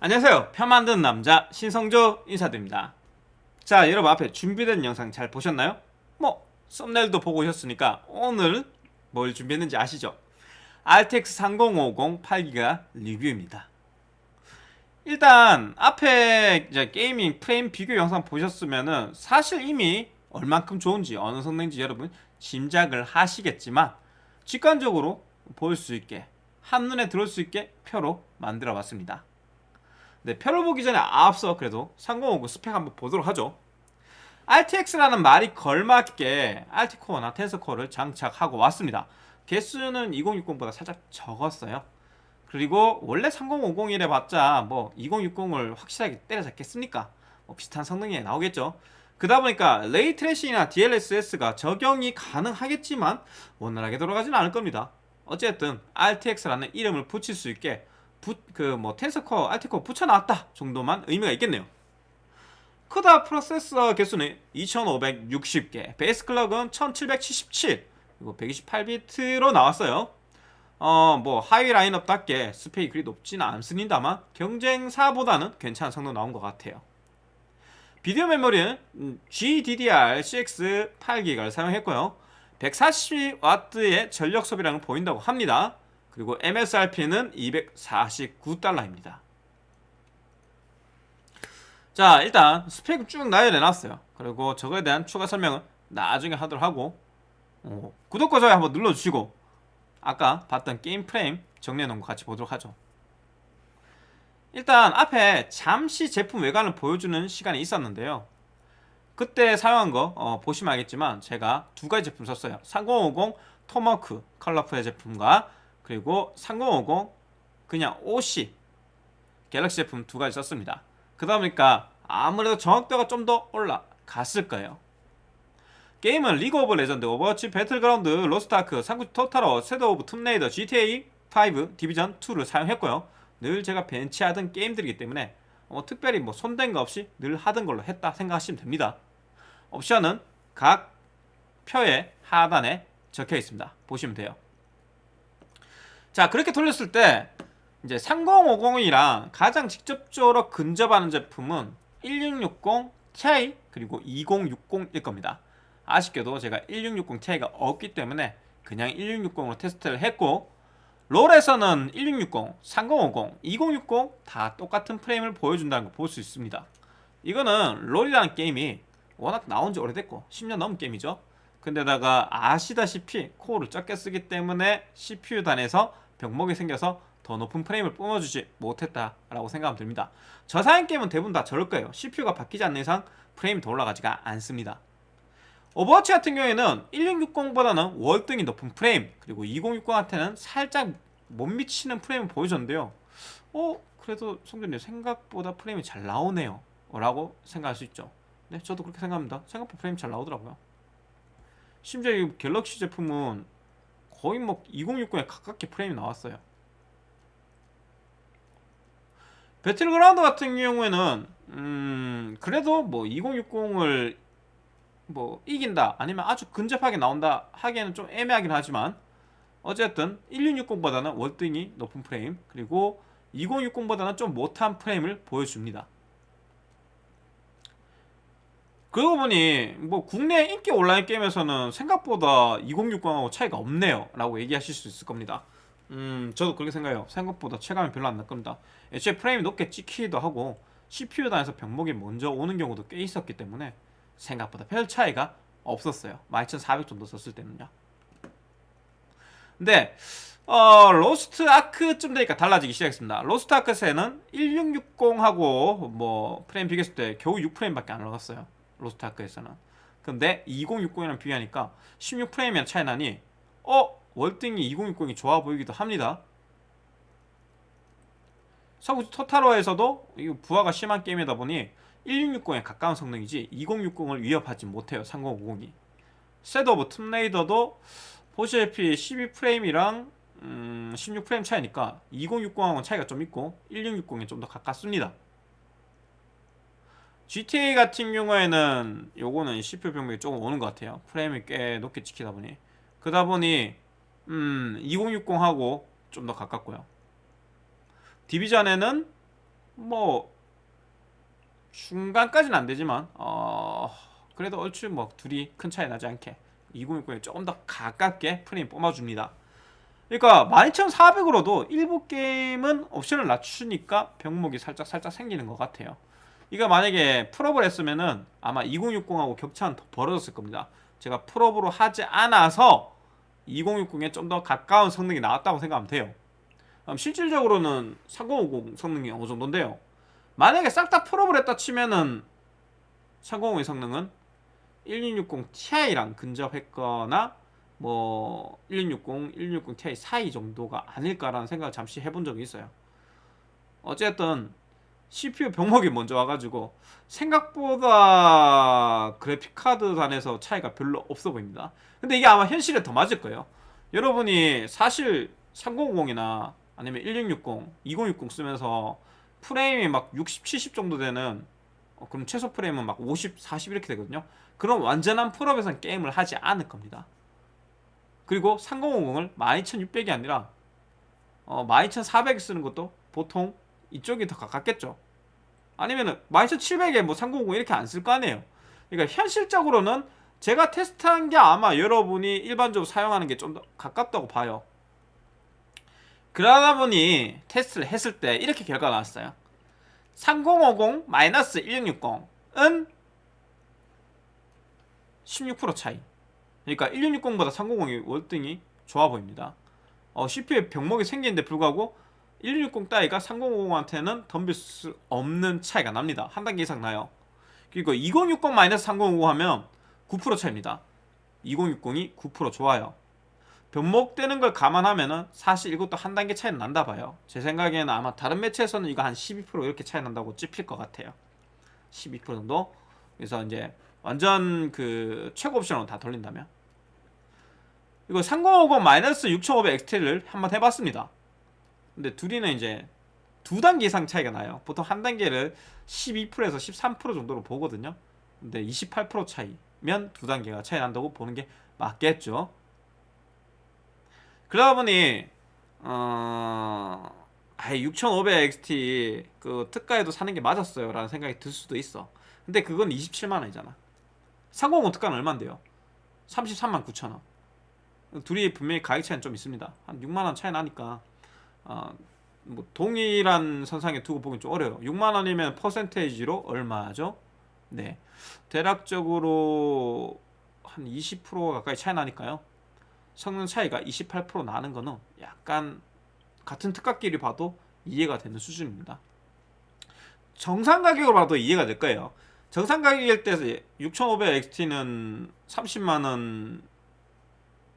안녕하세요 편 만드는 남자 신성조 인사드립니다 자 여러분 앞에 준비된 영상 잘 보셨나요? 뭐 썸네일도 보고 오셨으니까 오늘 뭘 준비했는지 아시죠? RTX 3050 8기가 리뷰입니다 일단 앞에 이제 게이밍 프레임 비교 영상 보셨으면은 사실 이미 얼만큼 좋은지 어느 성능인지 여러분 짐작을 하시겠지만 직관적으로 볼 수 있게 한눈에 들어올 수 있게 표로 만들어 봤습니다 네, 표를 보기 전에 앞서 그래도 3050 스펙 한번 보도록 하죠. RTX라는 말이 걸맞게 RT코어나 텐서코어를 장착하고 왔습니다. 개수는 2060보다 살짝 적었어요. 그리고 원래 3050이래 봤자 뭐 2060을 확실하게 때려잡겠습니까? 뭐 비슷한 성능이 나오겠죠. 그러다 보니까 ray tracing이나 DLSS가 적용이 가능하겠지만 원활하게 돌아가지는 않을 겁니다. 어쨌든 RTX라는 이름을 붙일 수 있게 그뭐 텐서코어, RT코어 붙여놨다 정도만 의미가 있겠네요. 크다 프로세서 개수는 2560개 베이스 클럭은 1777 그리고 128비트로 나왔어요. 어 뭐 하위 라인업답게 스펙이 그리 높지는 않습니다만 경쟁사보다는 괜찮은 성능 나온 것 같아요. 비디오 메모리는 GDDR6 8기가를 사용했고요. 140W의 전력 소비량을 보인다고 합니다 그리고 MSRP는 249달러입니다. 자 일단 스펙 쭉 나열해놨어요. 그리고 저거에 대한 추가 설명은 나중에 하도록 하고 어, 구독과 좋아요 한번 눌러주시고 아까 봤던 게임 프레임 정리해놓은 거 같이 보도록 하죠. 일단 앞에 잠시 제품 외관을 보여주는 시간이 있었는데요. 그때 사용한 거 어, 보시면 알겠지만 제가 두 가지 제품 썼어요. 3050 토마호크 컬러풀의 제품과 그리고 3050 그냥 OC 갤럭시 제품 두 가지 썼습니다. 그러다 보니까 아무래도 정확도가 좀 더 올라갔을 거예요. 게임은 리그 오브 레전드, 오버워치, 배틀그라운드, 로스트아크, 삼국지 토탈워, 섀도 오브 툼레이더, GTA 5, 디비전 2를 사용했고요. 늘 제가 벤치하던 게임들이기 때문에 뭐 특별히 뭐 손댄 거 없이 늘 하던 걸로 했다 생각하시면 됩니다. 옵션은 각 표의 하단에 적혀 있습니다. 보시면 돼요 자 그렇게 돌렸을 때 이제 3050이랑 가장 직접적으로 근접하는 제품은 1660 Ti 그리고 2060일 겁니다. 아쉽게도 제가 1660 Ti가 없기 때문에 그냥 1660으로 테스트를 했고 롤에서는 1660, 3050, 2060 다 똑같은 프레임을 보여준다는 걸 볼 수 있습니다. 이거는 롤이라는 게임이 워낙 나온 지 오래됐고 10년 넘은 게임이죠. 근데다가 아시다시피 코어를 적게 쓰기 때문에 CPU 단에서 병목이 생겨서 더 높은 프레임을 뿜어주지 못했다라고 생각하면 됩니다. 저사양 게임은 대부분 다 저럴 거예요. CPU가 바뀌지 않는 이상 프레임이 더 올라가지가 않습니다. 오버워치 같은 경우에는 1660보다는 월등히 높은 프레임 그리고 2060한테는 살짝 못 미치는 프레임을 보여줬는데요. 어? 그래도 성준님 생각보다 프레임이 잘 나오네요. 라고 생각할 수 있죠. 네 저도 그렇게 생각합니다. 생각보다 프레임이 잘 나오더라고요. 심지어 이 갤럭시 제품은 거의 뭐 2060에 가깝게 프레임이 나왔어요. 배틀그라운드 같은 경우에는 음 그래도 뭐 2060을 뭐 이긴다 아니면 아주 근접하게 나온다 하기에는 좀 애매하긴 하지만 어쨌든 1660보다는 월등히 높은 프레임 그리고 2060보다는 좀 못한 프레임을 보여줍니다 그러고 보니 뭐 국내 인기 온라인 게임에서는 생각보다 2060하고 차이가 없네요. 라고 얘기하실 수 있을 겁니다. 음 저도 그렇게 생각해요. 생각보다 체감이 별로 안 날 겁니다. 애초에 프레임이 높게 찍히기도 하고 CPU 단에서 병목이 먼저 오는 경우도 꽤 있었기 때문에 생각보다 별 차이가 없었어요. 12400 정도 썼을 때는요. 근데 어, 로스트 아크쯤 되니까 달라지기 시작했습니다. 로스트 아크에는 1660하고 뭐 프레임 비교했을 때 겨우 6프레임밖에 안 올라갔어요 로스트아크에서는. 근데 2060이랑 비교하니까 16프레임이나 차이 나니 어? 월등히 2060이 좋아 보이기도 합니다. 삼국 토탈워에서도 이 부하가 심한 게임이다 보니 1660에 가까운 성능이지 2060을 위협하지 못해요 3050이. 섀도 오브 툼레이더도 보시다시피 12프레임이랑 음, 16프레임 차이니까 2060하고는 차이가 좀 있고 1660에 좀 더 가깝습니다 GTA 같은 경우에는 요거는 CPU 병목이 조금 오는 것 같아요 프레임이 꽤 높게 찍히다 보니 그러다 보니 음 2060하고 좀 더 가깝고요 디비전에는 뭐 중간까지는 안 되지만 어 그래도 얼추 뭐 둘이 큰 차이 나지 않게 2060에 조금 더 가깝게 프레임 뽑아줍니다. 그러니까 12400으로도 일부 게임은 옵션을 낮추니까 병목이 살짝 살짝 생기는 것 같아요. 이거 만약에 풀옵을 했으면은 아마 2060하고 격차는 더 벌어졌을 겁니다. 제가 풀옵으로 하지 않아서 2060에 좀 더 가까운 성능이 나왔다고 생각하면 돼요. 실질적으로는 3050 성능이 어느 정도인데요. 만약에 싹 다 풀옵을 했다 치면은 3050의 성능은 1660 Ti랑 근접했거나 뭐 1660, 1660 Ti 사이 정도가 아닐까라는 생각을 잠시 해본 적이 있어요. 어쨌든 CPU 병목이 먼저 와가지고 생각보다 그래픽카드 단에서 차이가 별로 없어 보입니다. 근데 이게 아마 현실에 더 맞을 거예요. 여러분이 사실 3050이나 아니면 1660, 2060 쓰면서 프레임이 막 60, 70 정도 되는 어, 그럼 최소 프레임은 막 50, 40 이렇게 되거든요. 그럼 완전한 풀업에서는 게임을 하지 않을 겁니다. 그리고 3050을 12600이 아니라 어, 12400 쓰는 것도 보통 이쪽이 더 가깝겠죠. 아니면은 12700에 뭐 3050 이렇게 안 쓸 거 아니에요. 그러니까 현실적으로는 제가 테스트한 게 아마 여러분이 일반적으로 사용하는 게 좀 더 가깝다고 봐요. 그러다 보니 테스트를 했을 때 이렇게 결과가 나왔어요. 3050-1660은 16% 차이. 그러니까 1660보다 3060이 월등히 좋아 보입니다. 어, CPU에 병목이 생기는데 불구하고 1660 따위가 3050한테는 덤빌 수 없는 차이가 납니다. 한 단계 이상 나요. 그리고 2060-3050 하면 9% 차이입니다. 2060이 9% 좋아요. 변목되는 걸 감안하면 은 사실 이것도 한 단계 차이는 난다 봐요. 제 생각에는 아마 다른 매체에서는 이거 한 12% 이렇게 차이 난다고 찝힐 것 같아요. 12% 정도. 그래서 이제 완전 그 최고 옵션으로 다 돌린다면 이거 3050-6500 XT를 한번 해봤습니다. 근데 둘이는 이제 두 단계 이상 차이가 나요. 보통 한 단계를 12%에서 13% 정도로 보거든요. 근데 28% 차이면 두 단계가 차이 난다고 보는 게 맞겠죠. 그러다 보니 어... 아예 6500XT 그 특가에도 사는 게 맞았어요 라는 생각이 들 수도 있어 근데 그건 27만원이잖아 350 특가는 얼만데요? 33만 9천원 둘이 분명히 가격 차이는 좀 있습니다 한 6만원 차이 나니까 어, 뭐 동일한 선상에 두고 보긴 좀 어려요 6만 원이면 퍼센테이지로 얼마죠? 네 대략적으로 한 20% 가까이 차이 나니까요 성능 차이가 28% 나는 거는 약간 같은 특가끼리 봐도 이해가 되는 수준입니다. 정상 가격으로 봐도 이해가 될 거예요. 정상 가격일 때 6500XT는 30만원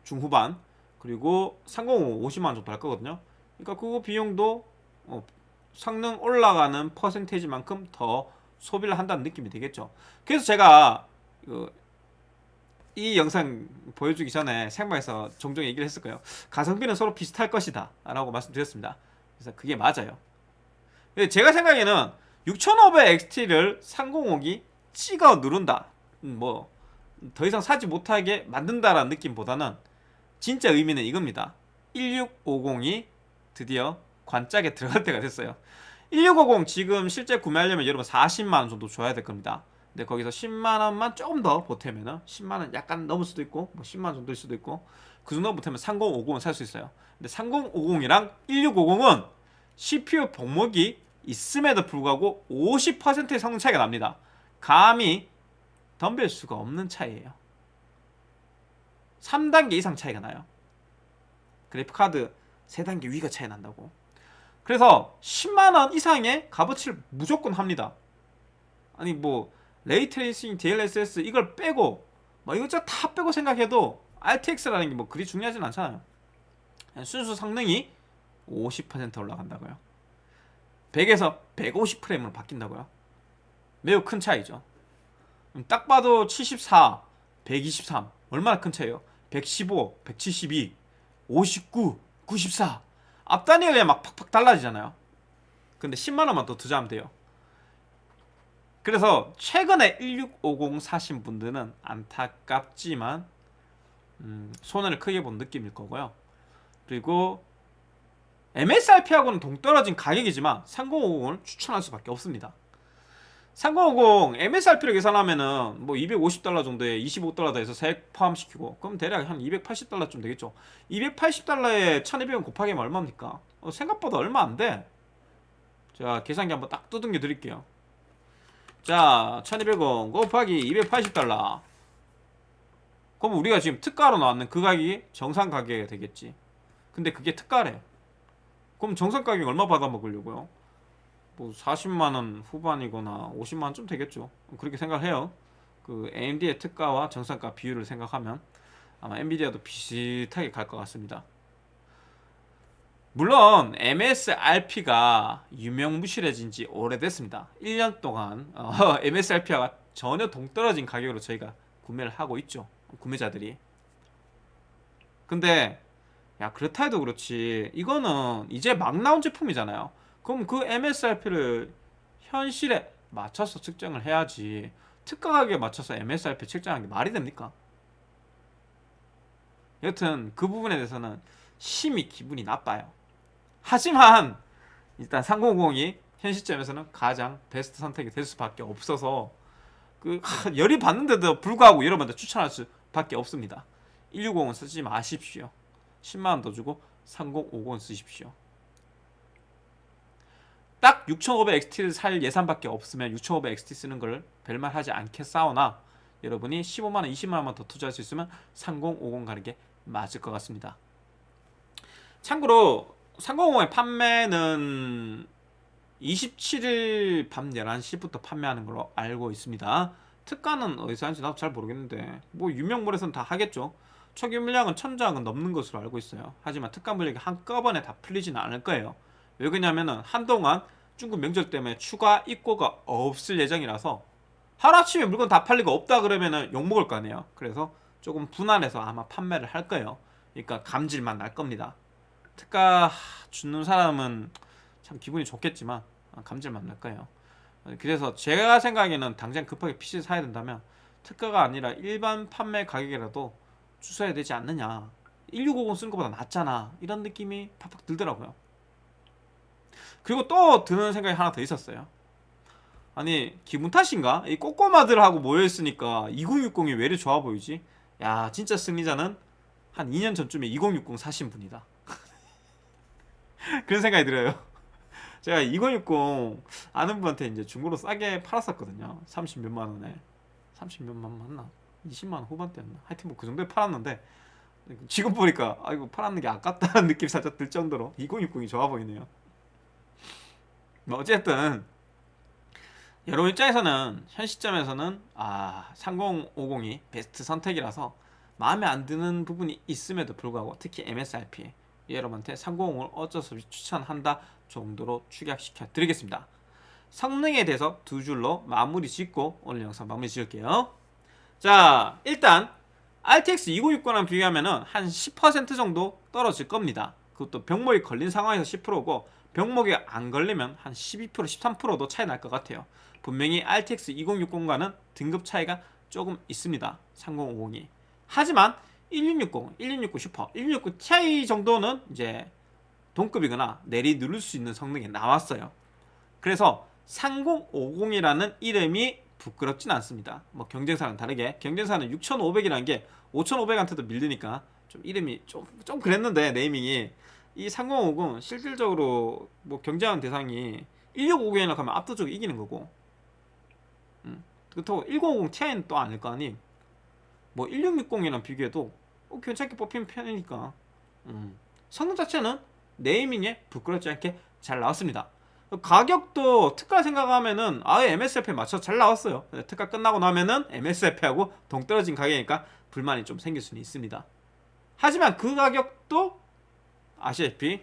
중후반 그리고 305 50만원 정도 할 거거든요. 그러니까 그 비용도 어, 성능 올라가는 퍼센테이지만큼 더 소비를 한다는 느낌이 되겠죠. 그래서 제가 그 이 영상 보여주기 전에 생방에서 종종 얘기를 했을 거예요. 가성비는 서로 비슷할 것이다 라고 말씀드렸습니다. 그래서 그게 맞아요. 제가 생각에는 6500XT를 305기 찍어 누른다. 음, 뭐, 더 이상 사지 못하게 만든다라는 느낌보다는 진짜 의미는 이겁니다. 1650이 드디어 관짝에 들어갈 때가 됐어요. 1650 지금 실제 구매하려면 여러분 40만원 정도 줘야 될 겁니다. 근데 거기서 10만원만 조금 더 보태면 은 10만원 약간 넘을 수도 있고 뭐 10만원 정도일 수도 있고 그 정도 보태면 3050은 살 수 있어요 근데 3050이랑 1650은 CPU 병목이 있음에도 불구하고 50%의 성능 차이가 납니다 감히 덤빌 수가 없는 차이예요 3단계 이상 차이가 나요 그래픽카드 3단계 위가 차이 난다고. 그래서 10만원 이상의 값어치를 무조건 합니다. 아니 뭐 ray tracing, DLSS 이걸 빼고 뭐 이것저것 다 빼고 생각해도 RTX라는 게 뭐 그리 중요하진 않잖아요. 순수 성능이 50% 올라간다고요. 100에서 150 프레임으로 바뀐다고요. 매우 큰 차이죠. 딱 봐도 74, 123 얼마나 큰 차이에요? 115, 172, 59, 94 앞단위가 그냥 막 팍팍 달라지잖아요 근데 10만원만 더 투자하면 돼요 그래서 최근에 1650 사신 분들은 안타깝지만 음, 손해를 크게 본 느낌일 거고요. 그리고 MSRP하고는 동떨어진 가격이지만 3050을 추천할 수밖에 없습니다. 3050 MSRP를 계산하면은 뭐 250달러 정도에 25달러 더해서 세액 포함시키고 그럼 대략 한 280달러쯤 되겠죠. 280달러에 1200원 곱하기 하면 얼마입니까? 어, 생각보다 얼마 안 돼. 자 계산기 한번 딱 두둥겨 드릴게요. 자 1200원 곱하기 280달러 그럼 우리가 지금 특가로 나왔는 그 가격이 정상 가격이 되겠지. 근데 그게 특가래. 그럼 정상 가격 얼마 받아 먹으려고요? 뭐 40만 원 후반이거나 50만 원쯤 되겠죠. 그렇게 생각해요. 그 AMD의 특가와 정상가 비율을 생각하면 아마 엔비디아도 비슷하게 갈 것 같습니다. 물론 MSRP가 유명무실해진 지 오래됐습니다. 1년 동안 어, MSRP와 전혀 동떨어진 가격으로 저희가 구매를 하고 있죠. 구매자들이. 근데 야 그렇다 해도 그렇지 이거는 이제 막 나온 제품이잖아요. 그럼 그 MSRP를 현실에 맞춰서 측정을 해야지 특가 가격에 맞춰서 MSRP 측정하는 게 말이 됩니까? 여튼 그 부분에 대해서는 심히 기분이 나빠요. 하지만 일단 3050이 현 시점에서는 가장 베스트 선택이 될 수밖에 없어서 그 하, 열이 받는데도 불구하고 여러분들 추천할 수밖에 없습니다. 160은 쓰지 마십시오. 10만 원 더 주고 3050은 쓰십시오. 딱 6500XT를 살 예산밖에 없으면 6500XT 쓰는 걸 별말 하지 않겠사오나 여러분이 15만원, 20만원만 더 투자할 수 있으면 3050 가는 게 맞을 것 같습니다. 참고로 3050의 판매는 27일 밤 11시부터 판매하는 걸로 알고 있습니다. 특가는 어디서 하는지 나도 잘 모르겠는데 뭐 유명물에서는 다 하겠죠. 초기 물량은 천장은 넘는 것으로 알고 있어요. 하지만 특가 물량이 한꺼번에 다 풀리지는 않을 거예요. 왜 그러냐면은 한동안 중국 명절 때문에 추가 입고가 없을 예정이라서 하루아침에 물건 다 팔리고 없다 그러면은 욕먹을 거 아니에요. 그래서 조금 분할해서 아마 판매를 할 거예요. 그러니까 감질만 날 겁니다. 특가 주는 사람은 참 기분이 좋겠지만 감질만 날 거예요. 그래서 제가 생각에는 당장 급하게 PC 사야 된다면 특가가 아니라 일반 판매 가격이라도 주셔야 되지 않느냐 1650 쓰는 것보다 낫잖아 이런 느낌이 팍팍 들더라고요 그리고 또 드는 생각이 하나 더 있었어요 아니 기분 탓인가? 이 꼬꼬마들하고 모여있으니까 2060이 왜 이리 좋아 보이지? 야 진짜 승리자는 한 2년 전쯤에 2060 사신 분이다 그런 생각이 들어요 제가 2060 아는 분한테 이제 중고로 싸게 팔았었거든요 30 몇만 원에 30 몇만 원 맞나? 20만 원 후반대였나? 하여튼 뭐 그 정도에 팔았는데 지금 보니까 아 이거 팔았는 게 아깝다는 느낌이 살짝 들 정도로 2060이 좋아 보이네요. 뭐 어쨌든 여러분 입장에서는 현 시점에서는 아 3050이 베스트 선택이라서 마음에 안 드는 부분이 있음에도 불구하고 특히 MSRP 여러분한테 3050을 어쩔 수 없이 추천한다 정도로 축약시켜 드리겠습니다. 성능에 대해서 두 줄로 마무리 짓고 오늘 영상 마무리 지을게요. 자 일단 RTX 2060랑 비교하면 한 10% 정도 떨어질 겁니다 그것도 병목이 걸린 상황에서 10%고 병목이 안 걸리면 한 12% 13%도 차이 날 것 같아요. 분명히 RTX 2060과는 등급 차이가 조금 있습니다. 3050이. 하지만 1660, 1660 슈퍼, 1660 Ti 정도는 이제 동급이거나 내리 누를 수 있는 성능이 나왔어요. 그래서 3050이라는 이름이 부끄럽진 않습니다. 뭐 경쟁사랑 다르게 경쟁사는 6,500이라는 게 5,500한테도 밀리니까 좀 이름이 좀, 좀 그랬는데 네이밍이 이 3050은 실질적으로 뭐 경쟁하는 대상이 1650이나 가면 압도적으로 이기는 거고. 음. 그렇다고 1050 Ti는 또 아닐 거 아니? 뭐 1660이랑 비교해도 어, 괜찮게 뽑히는 편이니까. 음. 성능 자체는 네이밍에 부끄럽지 않게 잘 나왔습니다. 가격도 특가 생각하면은 아예 MSRP에 맞춰서 잘 나왔어요. 특가 끝나고 나면은 MSRP하고 동떨어진 가격이니까 불만이 좀 생길 수는 있습니다. 하지만 그 가격도 아시다시피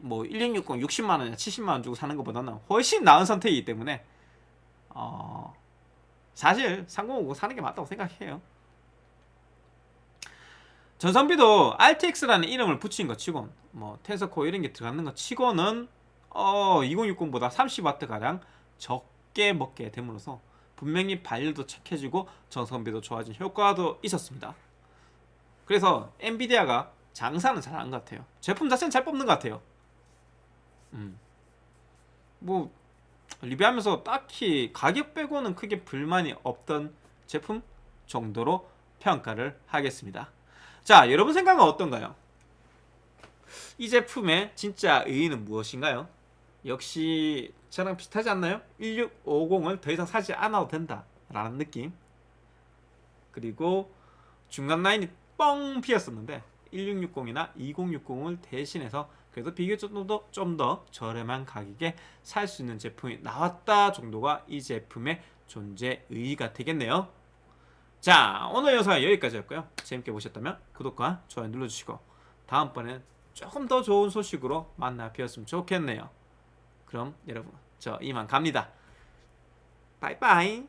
뭐 1660 60만원이나 70만원 주고 사는 것보다는 훨씬 나은 선택이기 때문에 어 사실 3050 사는 게 맞다고 생각해요 전선비도 RTX라는 이름을 붙인 것 치곤 뭐 텐서코 이런 게 들어가는 것 치고는 어, 2060보다 30W 가량 적게 먹게 됨으로써 분명히 발열도 착해지고 전성비도 좋아진 효과도 있었습니다. 그래서 엔비디아가 장사는 것 같아요. 제품 자체는 잘 뽑는 것 같아요. 음. 뭐 리뷰하면서 딱히 가격 빼고는 크게 불만이 없던 제품 정도로 평가를 하겠습니다. 자, 여러분 생각은 어떤가요? 이 제품의 진짜 의의는 무엇인가요? 역시 저랑 비슷하지 않나요? 1650을 더 이상 사지 않아도 된다 라는 느낌 그리고 중간 라인이 뻥 비었었는데 1660이나 2060을 대신해서 그래도 비교적으로 좀더 저렴한 가격에 살 수 있는 제품이 나왔다 정도가 이 제품의 존재 의의가 되겠네요. 자 오늘 영상은 여기까지였고요. 재밌게 보셨다면 구독과 좋아요 눌러주시고 다음번엔 조금 더 좋은 소식으로 만나 뵈었으면 좋겠네요. 그럼 여러분 저 이만 갑니다. 바이바이